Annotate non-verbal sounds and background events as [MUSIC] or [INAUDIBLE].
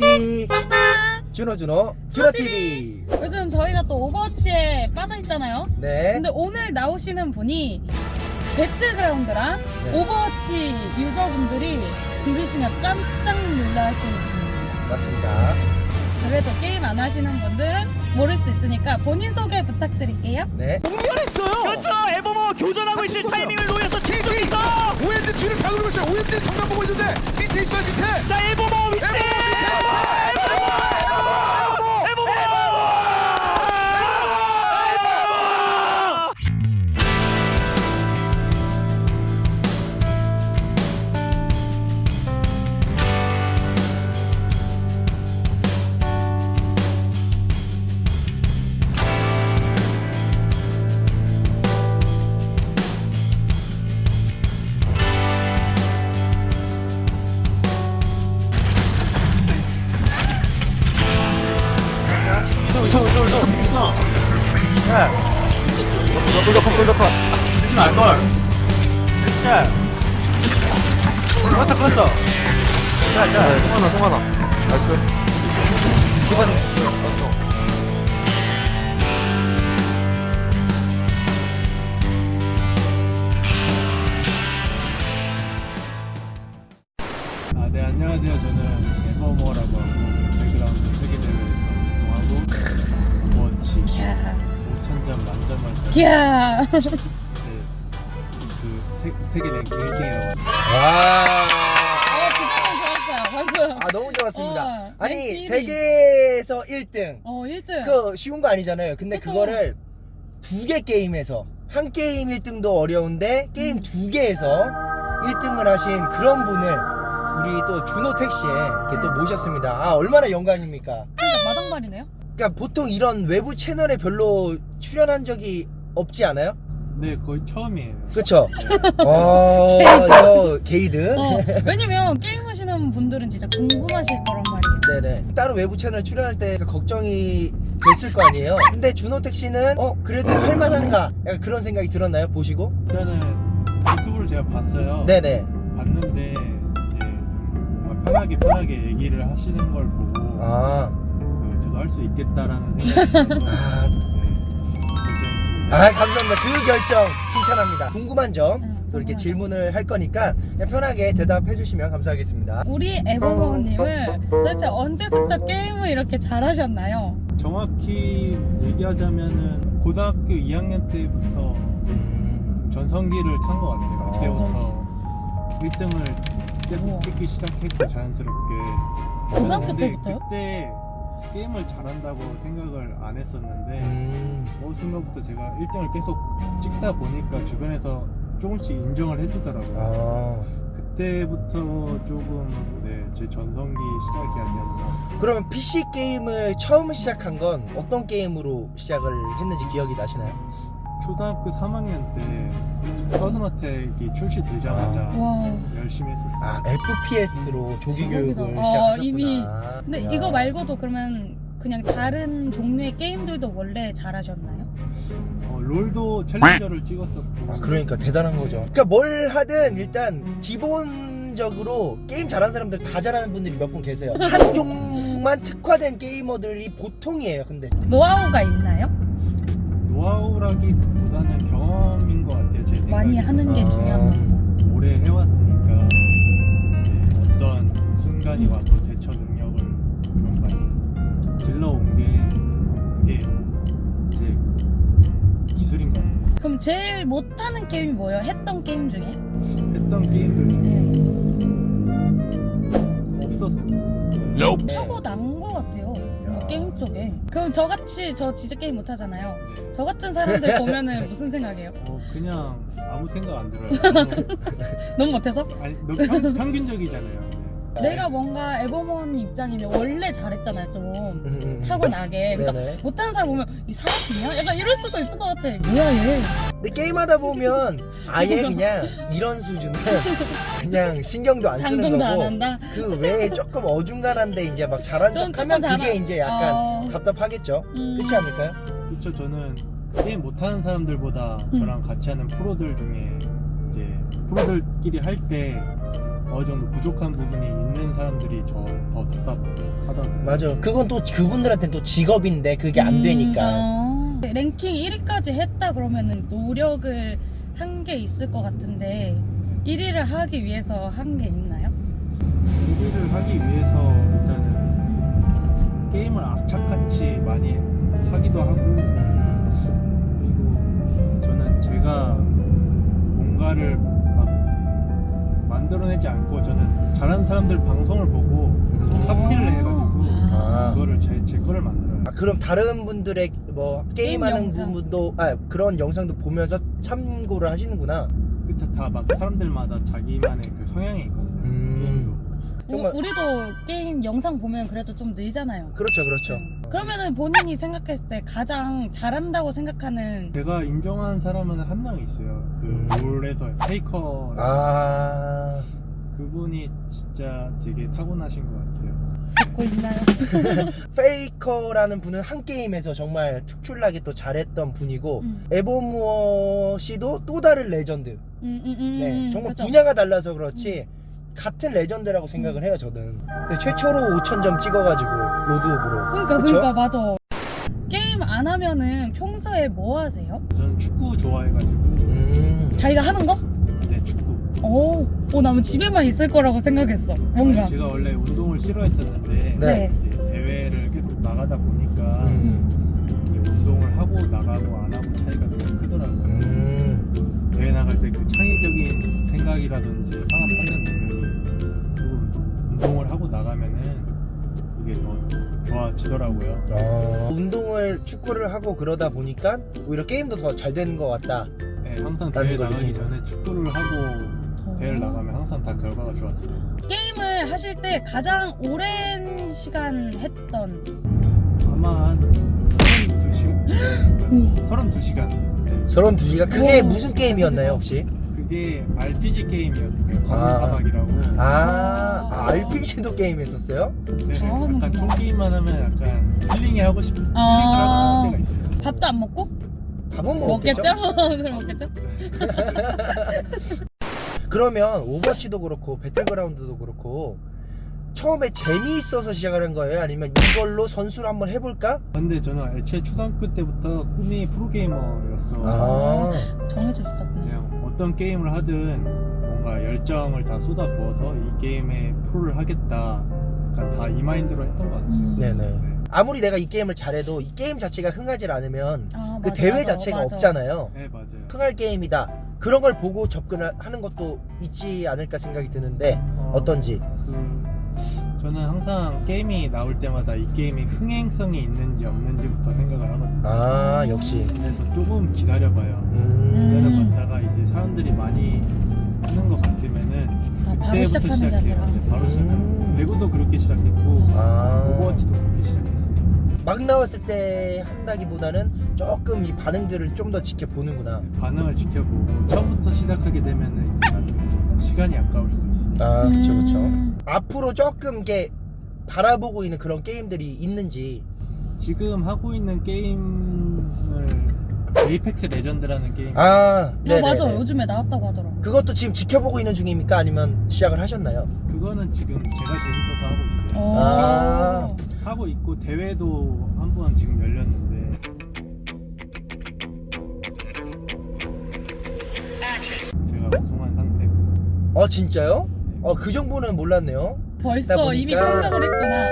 띠 준호 준호. 준호TV. 요즘 저희가 또 오버워치에 빠져 있잖아요. 네. 근데 오늘 나오시는 분이 배틀그라운드랑 네. 오버워치 유저분들이 들으시면 깜짝 놀라시는 분입니다. 맞습니다. 그래도 게임 안 하시는 분들은 모를 수 있으니까 본인 소개 부탁드릴게요. 네. 그렇죠! 에버모어 교전하고 있을 타이밍을 노려서 뒤쪽에서 오엔지 뒤를 다 누르고 있어요. 오엔지 정면 보고 있는데 밑에 있어요 밑에. 자 에 버머 위치 아, 네, 안녕하세요. 저는 에버모어라고 하고 배틀그라운드 세계대회에서 우승하고 워치 캬. 5천점 만점을 세, 세계 랭킹 1등이라고 와 어, 기자님 좋았어요. 방금. 아 너무 좋았습니다 어, 아니 랭킹 세계에서 1등 어, 1등. 그 쉬운 거 아니잖아요 근데 그쵸. 그거를 두 개 게임에서 한 게임 1등도 어려운데 음. 게임 두 개에서 1등을 하신 그런 분을 우리 또 준호택 씨에 이렇게 또 모셨습니다 아 얼마나 영광입니까 진짜 마당발이네요. 그러니까 보통 이런 외부 채널에 별로 출연한 적이 없지 않아요? 네, 거의 처음이에요. 그쵸? [LAUGHS] 와, 저 게이드. 어, 왜냐면 게임하시는 분들은 진짜 궁금하실 거란 말이에요. 네네. 따로 외부 채널 출연할 때 걱정이 됐을 거 아니에요? 근데 준호택 씨는, 어, 그래도 할만한가? 약간 그런 생각이 들었나요? 보시고? 일단은 유튜브를 제가 봤어요. 네네. 봤는데 이제 좀 뭔가 편하게 편하게 얘기를 하시는 걸 보고 아, 그 저도 할 수 있겠다라는 생각이 [LAUGHS] 들어서 아. 아, 감사합니다. 그 결정 칭찬합니다. 궁금한 점, 응, 또 이렇게 질문을 할 거니까 그냥 편하게 대답해 주시면 감사하겠습니다. 우리 에버버님은 도대체 언제부터 게임을 이렇게 잘하셨나요? 정확히 얘기하자면은 고등학교 2학년 때부터 음, 전성기를 탄 것 같아요. 아, 그때부터 1등을 계속 우와. 찍기 시작했고 자연스럽게. 고등학교 때부터요? 그때 게임을 잘한다고 생각을 안 했었는데 음, 어느 순간부터 제가 1등을 계속 찍다 보니까 주변에서 조금씩 인정을 해주더라고요. 아. 그때부터 조금 네, 제 전성기 시작이 아니었나. 그러면 PC 게임을 처음 시작한 건 어떤 게임으로 시작을 했는지 기억이 나시나요? 초등학교 3학년 때 서든어택이 출시되자마자 와. 열심히 했었어요. 아, FPS로 조기. 교육을 어, 시작하셨구나. 이미. 근데 이야. 이거 말고도 그러면 그냥 다른 종류의 게임들도 원래 잘하셨나요? 어, 롤도 챌린저를 찍었었고. 아, 그러니까 대단한 거죠. 그러니까 뭘 하든 일단 기본적으로 게임 잘하는 사람들 다 잘하는 분들이 몇 분 계세요. [LAUGHS] 한 종만 특화된 게이머들이 보통이에요. 근데 노하우가 있나요? 노하우라기보다는 경험인 것 같아요. 제 생각에. 많이 하는 게 아. 중요한 겁니다. 오래 해왔으니까 이제 어떤 순간이 음. 와도 대처 능력을 좀 많이 길러온 게 그게 제 기술인 것 같아요. 그럼 제일 못하는 게임이 뭐예요? 했던 게임 중에? 했던 게임들 중에 없었어요. 타고 난. 게임 쪽에. 그럼 저같이 저 진짜 게임 못하잖아요. 네. 저 같은 사람들 [LAUGHS] 보면은 무슨 생각이에요? 어, 그냥 아무 생각 안 들어요. [LAUGHS] 너무 못해서? 아니, 평, 평균적이잖아요. 네. 내가 뭔가 에버먼 입장이면 원래 잘했잖아요 좀 음, 음. 타고나게 [LAUGHS] 그러니까 네네. 못하는 사람 보면 이 사람이야? 약간 이럴 수도 있을 것 같아 뭐야 얘 근데 게임하다 보면 아예 [LAUGHS] 그냥 이런 수준은 그냥 신경도 안 쓰는 거고 한다? 그 외에 조금 어중간한데 이제 막 잘한 좀 척하면 그게 이제 약간 어. 답답하겠죠. 음. 그렇지 않을까요? 그렇죠. 저는 게임 못하는 사람들보다 음. 저랑 같이 하는 프로들 중에 이제 프로들끼리 할 때 어느 정도 부족한 부분이 있는 사람들이 저더 답답하더라고요. 맞아. 그건 또 그분들한테는 또 직업인데 그게 안 음, 되니까. 어. 랭킹 1위까지 했다 그러면은 노력을 한 게 있을 것 같은데 1위를 하기 위해서 한 게 있나요? 1위를 하기 위해서 사람들 방송을 보고 카피를 해가지고 아. 그거를 제, 제 거를 만들어요. 아, 그럼 다른 분들의 뭐 게임하는 영상. 부분도 아 그런 영상도 보면서 참고를 하시는구나. 그쵸 다 막 사람들마다 자기만의 그 성향이 있거든요. 음. 게임도. 정말- 우, 우리도 게임 영상 보면 그래도 좀 늘잖아요. 그렇죠, 그렇죠. 그러면은 본인이 생각했을 때 가장 잘한다고 생각하는 제가 인정한 사람은 한 명 있어요. 음. 그 롤에서 페이커 아, 그분이 진짜 되게 타고나신 것 같아요. 듣고 있나요? [LAUGHS] 페이커라는 분은 한 게임에서 정말 특출나게 또 잘했던 분이고 음. 에버모어 씨도 또 다른 레전드. 음, 음, 음, 네, 정말 그죠? 분야가 달라서 그렇지 같은 레전드라고 생각을 해요 저는. 최초로 5천 점 찍어가지고 로드오브로. 그러니까 그쵸? 그러니까 맞아. 게임 안 하면은 평소에 뭐 하세요? 저는 축구 좋아해가지고 음. 자기가 하는 거? 오, 오, 나는 집에만 있을 거라고 생각했어. 뭔가. 제가 원래 운동을 싫어했었는데 네. 이제 대회를 계속 나가다 보니까 음. 운동을 하고 나가고 안 하고 차이가 너무 크더라고요. 음. 대회 나갈 때 그 창의적인 생각이라든지 상황 판단 능력이 조금 운동을 하고 나가면은 이게 더 좋아지더라고요. 어, 운동을 축구를 하고 그러다 보니까 오히려 게임도 더 잘 되는 것 같다. 네, 항상 대회 걸 나가기 전에 축구를 하고 대회를 나가면 항상 다 결과가 좋았어요. 게임을 하실 때 가장 오랜 시간 했던 아마 한 32시간? 32시간. 네. 32시가 그게 오. 무슨 게임이었나요 혹시? 그게 RPG 게임이었어요. 아. 과물사막이라고. 아, 아 RPG도 게임 했었어요? 네, 아, 약간 그렇구나. 총 게임만 하면 약간 힐링이 하고 싶, 힐링을 아. 하고 싶을 때가 있어요. 밥도 안 먹고? 밥은 먹겠죠? 먹겠죠? [LAUGHS] 그럼 먹겠죠? [LAUGHS] 그러면 오버워치도 그렇고 배틀그라운드도 그렇고 처음에 재미있어서 시작하는 거예요? 아니면 이걸로 선수를 한번 해볼까? 근데 저는 애초에 초등학교 때부터 꿈이 프로게이머였어. 아, 정해져 있었네. 그냥 어떤 게임을 하든 뭔가 열정을 다 쏟아부어서 이 게임에 프로를 하겠다. 약간 다 이 마인드로 했던 것 같아요. 음. 네네. 네. 아무리 내가 이 게임을 잘해도 이 게임 자체가 흥하지 않으면 아, 그 맞아, 대회 맞아, 자체가 맞아. 없잖아요. 네, 맞아요. 흥할 게임이다. 그런 걸 보고 접근을 하는 것도 있지 않을까 생각이 드는데 어 떤지. 그 저는 항상 게임이 나올 때마다 이 게임이 흥행성이 있는지 없는지부터 생각을 하거든요. 아, 역시. 그래서 조금 기다려봐요. 음. 기다려봤다가 이제 사람들이 많이 하는 것 같으면은 아, 바로 그때부터 시작해요. 아니라. 네, 바로 시작해요. 음. 배구도 그렇게 시작했고 아. 오버워치도 그렇게 시작했어요. 막 나왔을 때 한다기보다는 조금 이 반응들을 좀 더 지켜보는구나. 반응을 지켜보고 처음부터 시작하게 되면은 나중에 시간이 아까울 수도 있으니까. 아, 그쵸, 그쵸. 음. 앞으로 조금 이게 바라보고 있는 그런 게임들이 있는지. 지금 하고 있는 게임을 에이펙스 레전드라는 게임 아, 어, 네. 맞아. 요즘에 나왔다고 하더라. 그것도 지금 지켜보고 있는 중입니까? 아니면 시작을 하셨나요? 그거는 지금 제가 재밌어서 하고 있어요. 오. 아. 하고 있고 대회도 한 번 지금 열렸는데 제가 우승한 상태고 어, 진짜요? 어, 그 정보는 몰랐네요. 벌써 보니까- 이미 깜짝을 했구나.